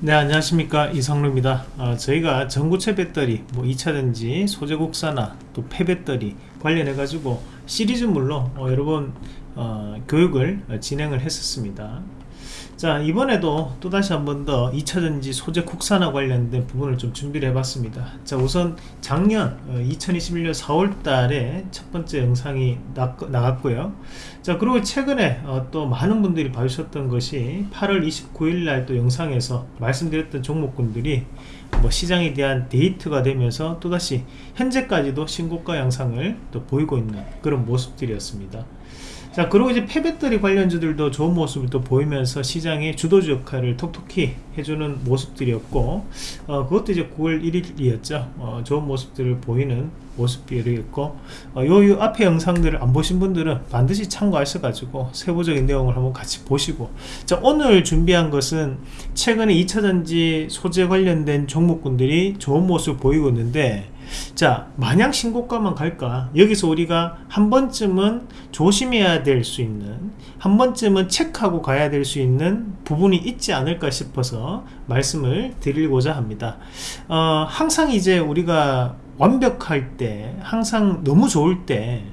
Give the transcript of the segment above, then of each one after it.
네 안녕하십니까. 이성루입니다. 어, 저희가 전구체 배터리 뭐 2차전지 소재 국산화 또 폐배터리 관련해 가지고 시리즈물로 어, 여러 번 어, 교육을 진행을 했었습니다 자 이번에도 또다시 한 번 더 2차전지 소재 국산화 관련된 부분을 좀 준비를 해봤습니다. 자 우선 작년 2021년 어, 4월 달에 첫 번째 영상이 나갔고요. 자 그리고 최근에 어, 또 많은 분들이 봐주셨던 것이 8월 29일 날 또 영상에서 말씀드렸던 종목군들이 뭐 시장에 대한 데이트가 되면서 또다시 현재까지도 신고가 양상을 또 보이고 있는 그런 모습들이었습니다 자 그리고 이제 폐배터리 관련주들도 좋은 모습을 또 보이면서 시장의 주도주 역할을 톡톡히 해주는 모습들이었고 어, 그것도 이제 9월 1일이었죠. 어, 좋은 모습들을 보이는 모습들이었고 어, 요, 요 앞에 영상들을 안 보신 분들은 반드시 참고하셔 가지고 세부적인 내용을 한번 같이 보시고 자 오늘 준비한 것은 최근에 2차전지 소재 관련된 종목군들이 좋은 모습을 보이고 있는데 자 마냥 신고가만 갈까? 여기서 우리가 한 번쯤은 조심해야 될 수 있는 한 번쯤은 체크하고 가야 될 수 있는 부분이 있지 않을까 싶어서 말씀을 드리고자 합니다. 어, 항상 이제 우리가 완벽할 때 항상 너무 좋을 때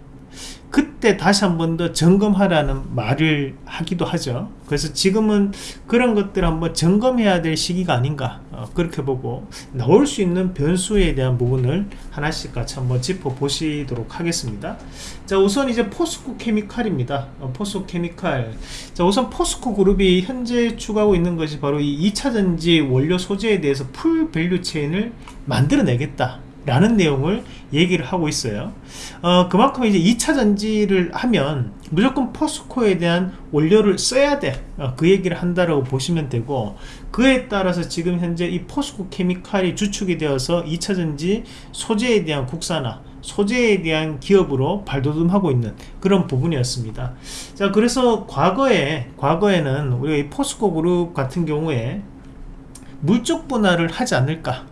그때 다시 한 번 더 점검하라는 말을 하기도 하죠. 그래서 지금은 그런 것들 한번 점검해야 될 시기가 아닌가 어, 그렇게 보고 나올 수 있는 변수에 대한 부분을 하나씩 같이 한번 짚어 보시도록 하겠습니다. 자 우선 이제 포스코 케미칼입니다. 어, 포스코 케미칼. 자 우선 포스코 그룹이 현재 추구하고 있는 것이 바로 이 2차전지 원료 소재에 대해서 full value chain을 만들어내겠다 라는 내용을 얘기를 하고 있어요. 어, 그만큼 이제 2차 전지를 하면 무조건 포스코에 대한 원료를 써야 돼그 어, 얘기를 한다라고 보시면 되고 그에 따라서 지금 현재 이 포스코 케미칼이 주축이 되어서 2차 전지 소재에 대한 국산화 소재에 대한 기업으로 발돋움하고 있는 그런 부분이었습니다. 자 그래서 과거에 과거에는 우리가 이 포스코 그룹 같은 경우에 물적 분할을 하지 않을까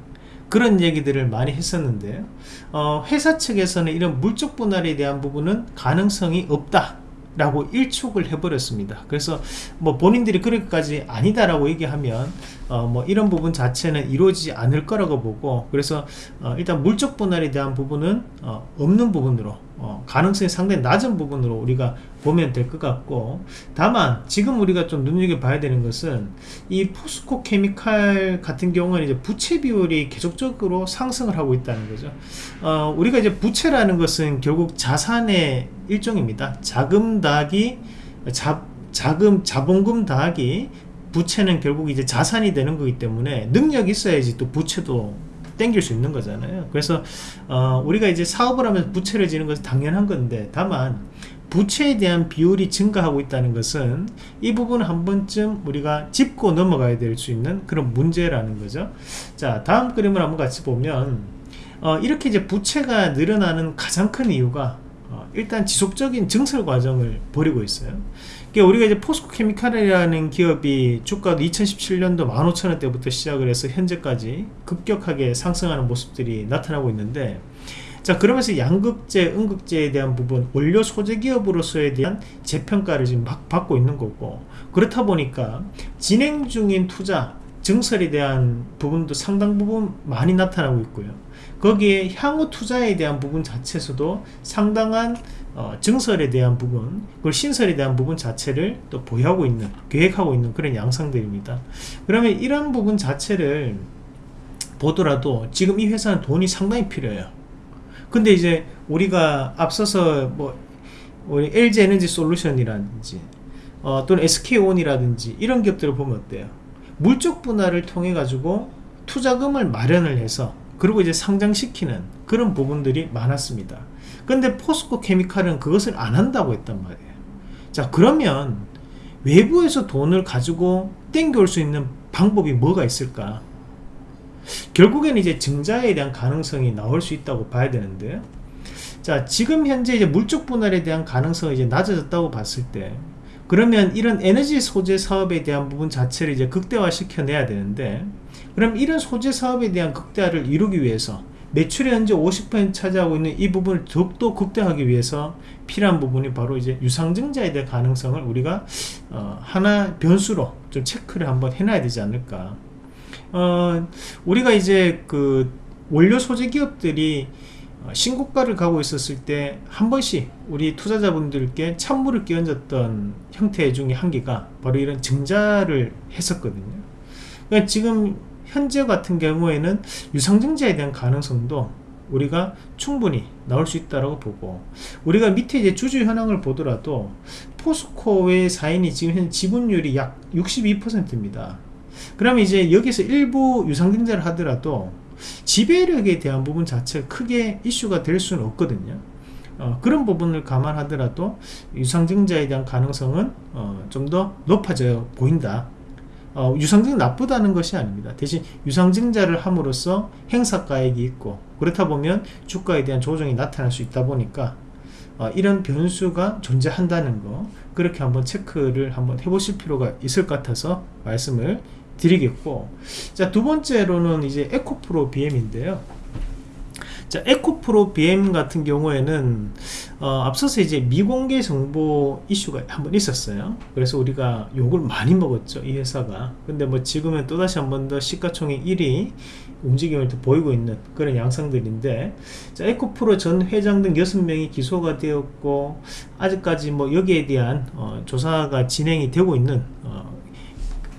그런 얘기들을 많이 했었는데요 어, 회사 측에서는 이런 물적 분할에 대한 부분은 가능성이 없다 라고 일축을 해버렸습니다. 그래서 뭐 본인들이 그렇게까지 아니다 라고 얘기하면 어 뭐 이런 부분 자체는 이루어지지 않을 거라고 보고 그래서 어 일단 물적 분할에 대한 부분은 어 없는 부분으로 어 가능성이 상당히 낮은 부분으로 우리가 보면 될 것 같고 다만 지금 우리가 좀 눈여겨봐야 되는 것은 이 포스코 케미칼 같은 경우는 이제 부채 비율이 계속적으로 상승을 하고 있다는 거죠. 어 우리가 이제 부채라는 것은 결국 자산의 일종입니다. 자금 더하기 자, 자금 자본금 더하기 부채는 결국 이제 자산이 되는 거기 때문에 능력이 있어야지 또 부채도 땡길 수 있는 거잖아요. 그래서 어, 우리가 이제 사업을 하면서 부채를 지는 것은 당연한 건데 다만 부채에 대한 비율이 증가하고 있다는 것은 이 부분을 한 번쯤 우리가 짚고 넘어가야 될 수 있는 그런 문제라는 거죠. 자 다음 그림을 한번 같이 보면 어, 이렇게 이제 부채가 늘어나는 가장 큰 이유가 어, 일단 지속적인 증설 과정을 벌이고 있어요 그러니까 우리가 이제 포스코 케미칼이라는 기업이 주가도 2017년도 15,000원대부터 시작을 해서 현재까지 급격하게 상승하는 모습들이 나타나고 있는데 자 그러면서 양극재, 음극재에 대한 부분 원료 소재 기업으로서에 대한 재평가를 지금 막 받고 있는 거고 그렇다 보니까 진행 중인 투자 증설에 대한 부분도 상당 부분 많이 나타나고 있고요 거기에 향후 투자에 대한 부분 자체에서도 상당한 어, 증설에 대한 부분 그리고 신설에 대한 부분 자체를 또 보유하고 있는 계획하고 있는 그런 양상들입니다. 그러면 이런 부분 자체를 보더라도 지금 이 회사는 돈이 상당히 필요해요. 근데 이제 우리가 앞서서 뭐 우리 LG 에너지 솔루션이라든지 어, 또는 SK온이라든지 이런 기업들을 보면 어때요? 물적 분할을 통해 가지고 투자금을 마련을 해서 그리고 이제 상장시키는 그런 부분들이 많았습니다. 근데 포스코 케미칼은 그것을 안 한다고 했단 말이에요. 자 그러면 외부에서 돈을 가지고 땡겨올 수 있는 방법이 뭐가 있을까? 결국에는 이제 증자에 대한 가능성이 나올 수 있다고 봐야 되는데 자 지금 현재 이제 물적 분할에 대한 가능성이 이제 낮아졌다고 봤을 때 그러면 이런 에너지 소재 사업에 대한 부분 자체를 이제 극대화 시켜 내야 되는데 그럼 이런 소재 사업에 대한 극대화를 이루기 위해서 매출의 현재 50% 차지하고 있는 이 부분을 더욱더 극대화하기 위해서 필요한 부분이 바로 이제 유상증자에 대한 가능성을 우리가 어 하나 변수로 좀 체크를 한번 해놔야 되지 않을까 어, 우리가 이제 그 원료 소재 기업들이 어, 신고가를 가고 있었을 때 한 번씩 우리 투자자분들께 찬물을 끼얹었던 형태 중에 한 개가 바로 이런 증자를 했었거든요. 그러니까 지금 현재 같은 경우에는 유상증자에 대한 가능성도 우리가 충분히 나올 수 있다고 보고 우리가 밑에 이제 주주 현황을 보더라도 포스코의 사인이 지금 현 지분율이 약 62%입니다. 그러면 이제 여기서 일부 유상증자를 하더라도 지배력에 대한 부분 자체가 크게 이슈가 될 수는 없거든요. 어, 그런 부분을 감안하더라도 유상증자에 대한 가능성은 어, 좀 더 높아져 보인다. 어, 유상증 나쁘다는 것이 아닙니다. 대신 유상증자를 함으로써 행사가액이 있고 그렇다 보면 주가에 대한 조정이 나타날 수 있다 보니까 어, 이런 변수가 존재한다는 거 그렇게 한번 체크를 한번 해보실 필요가 있을 것 같아서 말씀을 드리겠고 자 두 번째로는 이제 에코프로 BM인데요 자 에코프로 BM 같은 경우에는 어, 앞서서 이제 미공개 정보 이슈가 한번 있었어요. 그래서 우리가 욕을 많이 먹었죠 이 회사가. 근데 뭐 지금은 또다시 한 번 더 시가총액 1위 움직임을 또 보이고 있는 그런 양상들인데 자, 에코프로 전 회장 등 6명이 기소가 되었고 아직까지 뭐 여기에 대한 어, 조사가 진행이 되고 있는 어,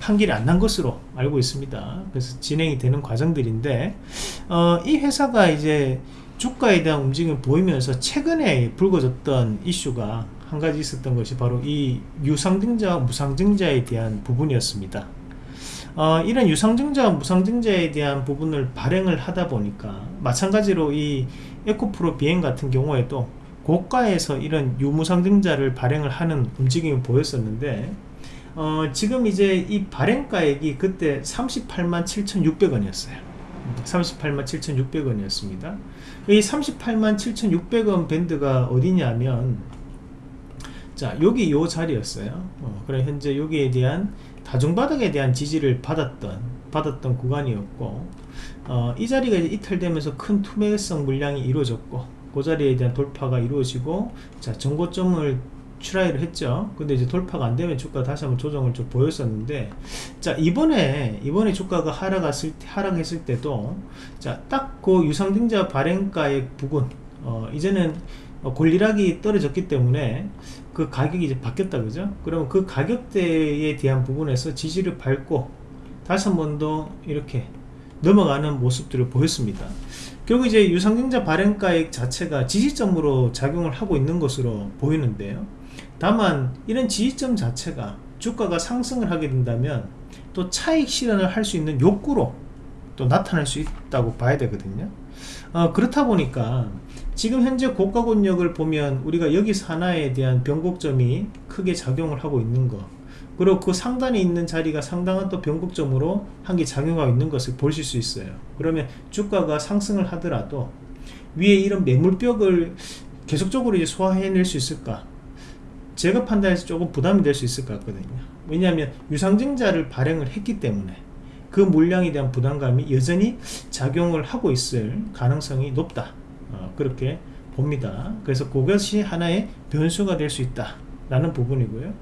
판결이 안 난 것으로 알고 있습니다. 그래서 진행이 되는 과정들인데 어, 이 회사가 이제 주가에 대한 움직임을 보이면서 최근에 불거졌던 이슈가 한 가지 있었던 것이 바로 이 유상증자와 무상증자에 대한 부분이었습니다. 어, 이런 유상증자와 무상증자에 대한 부분을 발행을 하다 보니까 마찬가지로 이 에코프로 비행 같은 경우에도 고가에서 이런 유무상증자를 발행을 하는 움직임을 보였었는데 어, 지금 이제 이 발행가액이 그때 38만 7,600원이었어요. 38만 7,600원이었습니다. 이 38만 7,600원 밴드가 어디냐면 자 여기 요 자리였어요. 어, 그래 현재 여기에 대한 다중바닥에 대한 지지를 받았던 받았던 구간이었고 어, 이 자리가 이탈되면서 큰 투매성 물량이 이루어졌고 그 자리에 대한 돌파가 이루어지고 자 정고점을 try를 했죠. 근데 이제 돌파가 안 되면 주가 다시 한번 조정을 좀 보였었는데 자 이번에 이번에 주가가 하락했을 때 하락했을 때도 자딱 그 유상증자 발행가액 부분 어 이제는 권리락이 떨어졌기 때문에 그 가격이 이제 바뀌었다 그죠? 그러면 그 가격대에 대한 부분에서 지지를 밟고 다시 한 번 더 이렇게 넘어가는 모습들을 보였습니다. 결국 이제 유상증자 발행가액 자체가 지지점으로 작용을 하고 있는 것으로 보이는데요 다만 이런 지지점 자체가 주가가 상승을 하게 된다면 또 차익 실현을 할 수 있는 욕구로 또 나타날 수 있다고 봐야 되거든요. 어, 그렇다 보니까 지금 현재 고가권력을 보면 우리가 여기서 하나에 대한 변곡점이 크게 작용을 하고 있는 거 그리고 그 상단에 있는 자리가 상당한 또 변곡점으로 한 개 작용하고 있는 것을 보실 수 있어요. 그러면 주가가 상승을 하더라도 위에 이런 매물벽을 계속적으로 이제 소화해낼 수 있을까 제가 판단해서 조금 부담이 될 수 있을 것 같거든요. 왜냐하면 유상증자를 발행을 했기 때문에 그 물량에 대한 부담감이 여전히 작용을 하고 있을 가능성이 높다. 어, 그렇게 봅니다. 그래서 그것이 하나의 변수가 될 수 있다 라는 부분이고요.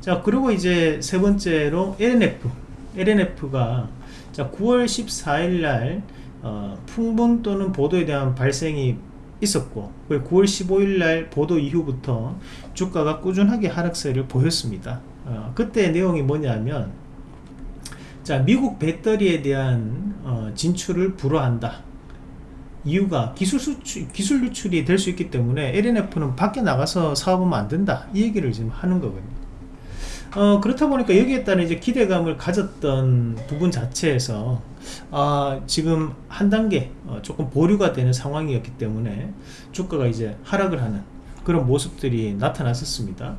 자 그리고 이제 세 번째로 LNF LNF가 자 9월 14일 날 어, 풍분 또는 보도에 대한 발생이 있었고 9월 15일 날 보도 이후부터 주가가 꾸준하게 하락세를 보였습니다. 어, 그때 내용이 뭐냐면 자 미국 배터리에 대한 어, 진출을 불허한다. 이유가 기술 수출, 기술 유출이 될 수 있기 때문에 LNF는 밖에 나가서 사업하면 안 된다. 이 얘기를 지금 하는 거거든요 어, 그렇다 보니까 여기에 따른 이제 기대감을 가졌던 부분 자체에서 아, 지금 한 단계 어, 조금 보류가 되는 상황이었기 때문에 주가가 이제 하락을 하는 그런 모습들이 나타났었습니다.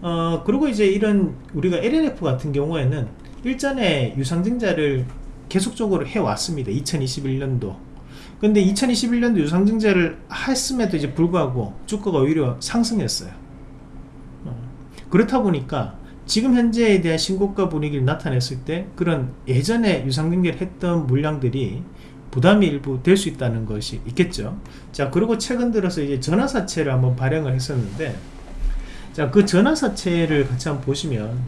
어, 그리고 이제 이런 우리가 LNF 같은 경우에는 일전에 유상증자를 계속적으로 해왔습니다. 2021년도. 근데 2021년도 유상증자를 했음에도 이제 불구하고 주가가 오히려 상승했어요. 어, 그렇다 보니까 지금 현재에 대한 신고가 분위기를 나타냈을 때 그런 예전에 유상증자를 했던 물량들이 부담이 일부 될 수 있다는 것이 있겠죠 자 그리고 최근 들어서 이제 전화사채를 한번 발행을 했었는데 자그 전화사채를 같이 한번 보시면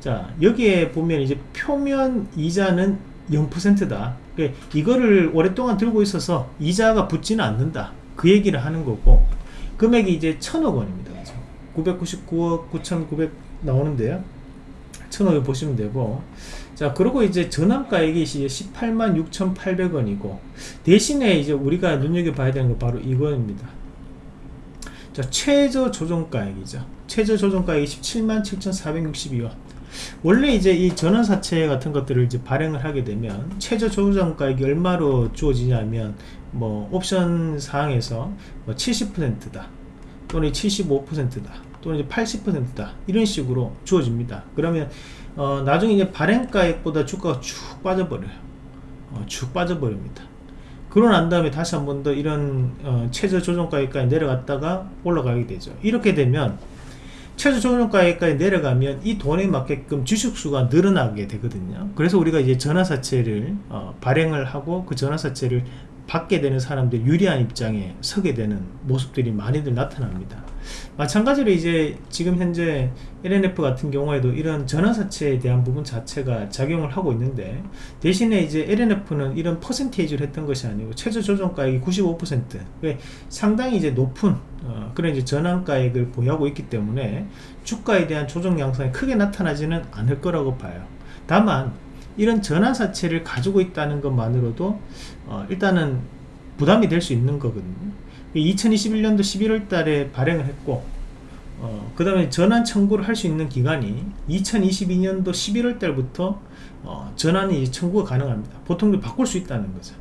자 여기에 보면 이제 표면 이자는 0%다. 그러니까 이거를 오랫동안 들고 있어서 이자가 붙지는 않는다. 그 얘기를 하는 거고 금액이 이제 천억 원입니다. 그죠? 999억 9,900 나오는데요. 천억을 보시면 되고 자 그리고 이제 전환가액이 이제 18만 6,800원이고 대신에 이제 우리가 눈여겨봐야 되는 거 바로 이거입니다. 자 최저 조정가액이죠. 최저 조정가액이 17만 7,462원. 원래 이제 이 전환사채 같은 것들을 이제 발행을 하게 되면 최저 조정가액이 얼마로 주어지냐면 뭐 옵션 사항에서 뭐 70%다 또는 75%다 또는 이제 80%다 이런 식으로 주어집니다. 그러면 어, 나중에 이제 발행가액보다 주가가 쭉 빠져버려요. 어, 쭉 빠져버립니다. 그러고 난 다음에 다시 한 번 더 이런 어, 최저 조정가액까지 내려갔다가 올라가게 되죠. 이렇게 되면 최저 조정가액까지 내려가면 이 돈에 맞게끔 주식수가 늘어나게 되거든요. 그래서 우리가 이제 전화사채를 어, 발행을 하고 그 전화사채를 받게 되는 사람들 유리한 입장에 서게 되는 모습들이 많이들 나타납니다. 마찬가지로 이제 지금 현재 LNF 같은 경우에도 이런 전환사채에 대한 부분 자체가 작용을 하고 있는데 대신에 이제 LNF는 이런 퍼센테이지를 했던 것이 아니고 최저 조정가액이 95% 상당히 이제 높은 어, 그런 이제 전환가액을 보유하고 있기 때문에 주가에 대한 조정 양상이 크게 나타나지는 않을 거라고 봐요. 다만 이런 전환사채를 가지고 있다는 것만으로도 어, 일단은 부담이 될 수 있는 거거든요. 2021년도 11월 달에 발행을 했고 어, 그 다음에 전환 청구를 할 수 있는 기간이 2022년도 11월 달부터 어, 전환이 청구가 가능합니다. 보통 바꿀 수 있다는 거죠.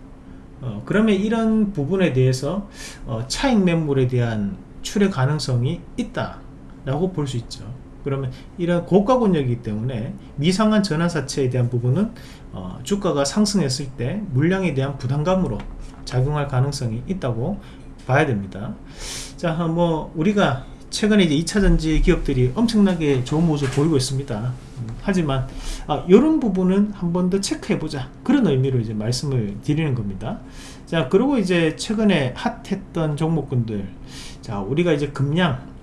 어, 그러면 이런 부분에 대해서 어, 차익 매물에 대한 출회 가능성이 있다 라고 볼 수 있죠 그러면 이런 고가 권역이기 때문에 미상한 전환사채에 대한 부분은 어, 주가가 상승했을 때 물량에 대한 부담감으로 작용할 가능성이 있다고 봐야 됩니다. 자뭐 우리가 최근에 이제 2차전지 기업들이 엄청나게 좋은 모습을 보이고 있습니다. 음, 하지만 아, 이런 부분은 한 번 더 체크해 보자. 그런 의미로 이제 말씀을 드리는 겁니다. 자 그리고 이제 최근에 핫했던 종목군들. 자 우리가 이제 금량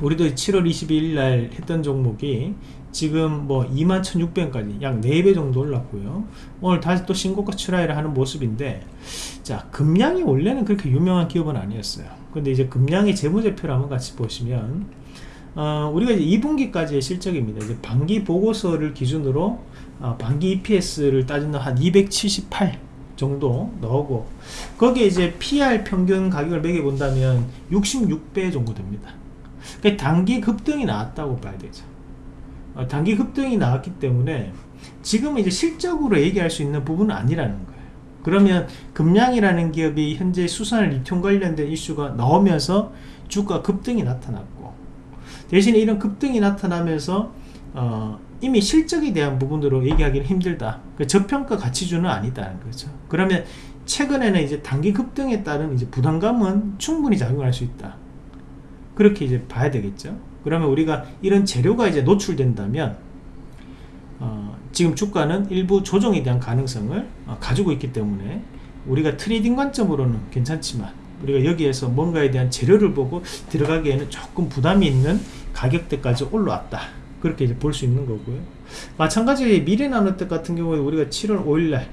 우리도 7월 22일 날 했던 종목이 지금 뭐 21,600원까지 약 4배 정도 올랐고요. 오늘 다시 또 신고가 출하를 하는 모습인데 자 금량이 원래는 그렇게 유명한 기업은 아니었어요. 근데 이제 금량의 재무제표를 한번 같이 보시면 어, 우리가 이제 2분기까지의 실적입니다. 이제 반기 보고서를 기준으로 어, 반기 EPS를 따지는 한278 정도 나오고 거기에 이제 PR 평균 가격을 매겨 본다면 66배 정도 됩니다 그 단기 급등이 나왔다고 봐야 되죠. 어, 단기 급등이 나왔기 때문에 지금 이제 실적으로 얘기할 수 있는 부분은 아니라는 거예요. 그러면 금량이라는 기업이 현재 수산을 리튬 관련된 이슈가 나오면서 주가 급등이 나타났고 대신에 이런 급등이 나타나면서 어, 이미 실적에 대한 부분으로 얘기하기는 힘들다. 그 저평가 가치주는 아니다는 거죠. 그러면 최근에는 이제 단기 급등에 따른 이제 부담감은 충분히 작용할 수 있다 그렇게 이제 봐야 되겠죠. 그러면 우리가 이런 재료가 이제 노출된다면 어, 지금 주가는 일부 조정에 대한 가능성을 어, 가지고 있기 때문에 우리가 trading 관점으로는 괜찮지만 우리가 여기에서 뭔가에 대한 재료를 보고 들어가기에는 조금 부담이 있는 가격대까지 올라왔다. 그렇게 이제 볼 수 있는 거고요. 마찬가지 미래나노텍 같은 경우에 우리가 7월 5일날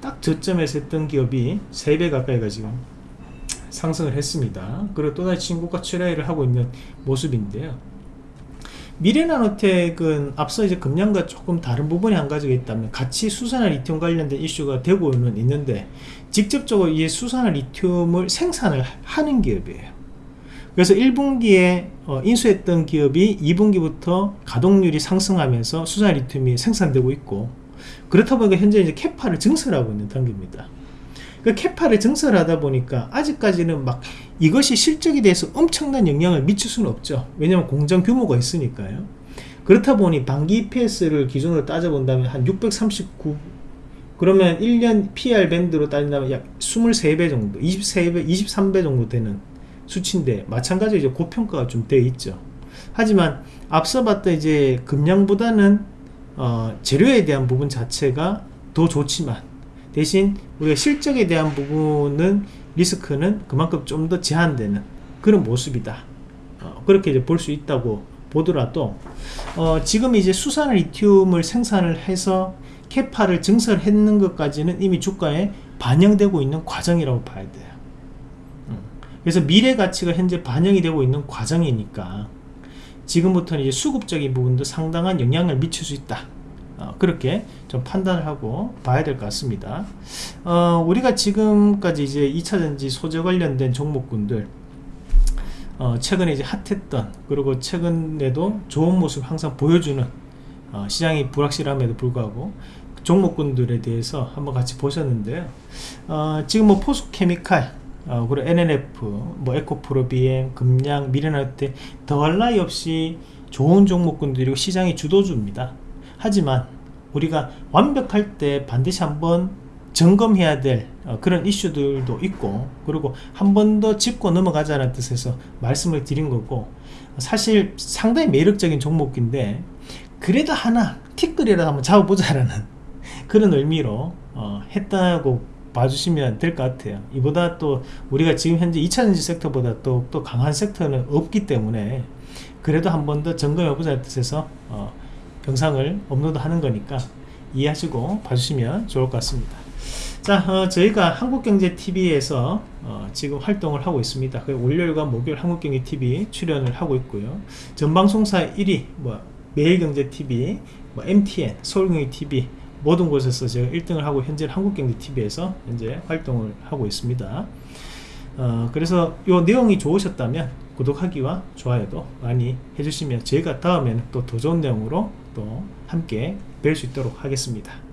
딱 저점에서 했던 기업이 3배 가까이가 지금 상승을 했습니다. 그리고 또다시 신고가 출하를 하고 있는 모습인데요. 미래나노텍은 앞서 이제 금년과 조금 다른 부분이 한 가지가 있다면 같이 수산화 리튬 관련된 이슈가 되고는 있는데 직접적으로 이 수산화 리튬을 생산을 하는 기업이에요. 그래서 1분기에 어, 인수했던 기업이 2분기부터 가동률이 상승하면서 수산화 리튬이 생산되고 있고 그렇다 보니까 현재 이제 캐파를 증설하고 있는 단계입니다. 그 캐파를 증설하다 보니까 아직까지는 막 이것이 실적에 대해서 엄청난 영향을 미칠 수는 없죠. 왜냐면 공장 규모가 있으니까요. 그렇다 보니 반기 EPS를 기준으로 따져본다면 한 639 그러면 1년 PR 밴드로 따진다면 약 23배 정도 23배 23배 정도 되는 수치인데 마찬가지로 이제 고평가가 좀 되어 있죠. 하지만 앞서 봤던 이제 금량보다는 어, 재료에 대한 부분 자체가 더 좋지만 대신 우리가 실적에 대한 부분은 리스크는 그만큼 좀 더 제한되는 그런 모습이다 어, 그렇게 이제 볼 수 있다고 보더라도 어, 지금 이제 수산 리튬을 생산을 해서 캐파를 증설했는 것까지는 이미 주가에 반영되고 있는 과정이라고 봐야 돼요. 음. 그래서 미래 가치가 현재 반영이 되고 있는 과정이니까 지금부터는 이제 수급적인 부분도 상당한 영향을 미칠 수 있다. 어, 그렇게 좀 판단을 하고 봐야 될 것 같습니다. 어, 우리가 지금까지 이제 2차전지 소재 관련된 종목군들 어, 최근에 이제 핫했던 그리고 최근에도 좋은 모습 항상 보여주는 어, 시장이 불확실함에도 불구하고 종목군들에 대해서 한번 같이 보셨는데요. 어, 지금 뭐 포스케미칼 어, 그리고 NNF, 뭐 에코프로 BM, 금양, 미래나이트 더할 나위 없이 좋은 종목군들이고 시장이 주도주입니다. 하지만 우리가 완벽할 때 반드시 한번 점검해야 될 어, 그런 이슈들도 있고 그리고 한 번 더 짚고 넘어가자는 뜻에서 말씀을 드린 거고 사실 상당히 매력적인 종목인데 그래도 하나 티끌이라도 한번 잡아보자라는 그런 의미로 어, 했다고 봐주시면 될 것 같아요. 이보다 또 우리가 지금 현재 2차전지 섹터보다 또, 또 강한 섹터는 없기 때문에 그래도 한 번 더 점검해 보자는 뜻에서 어, 영상을 업로드 하는 거니까 이해하시고 봐주시면 좋을 것 같습니다. 자 어, 저희가 한국경제TV에서 어, 지금 활동을 하고 있습니다. 그 월요일과 목요일 한국경제TV 출연을 하고 있고요. 전방송사 1위 뭐 매일경제TV 뭐 MTN 서울경제TV 모든 곳에서 제가 1등을 하고 현재 한국경제TV에서 현재 활동을 하고 있습니다. 어, 그래서 이 내용이 좋으셨다면 구독하기와 좋아요도 많이 해주시면 저희가 다음에는 또 더 좋은 내용으로 또 함께 뵐 수 있도록 하겠습니다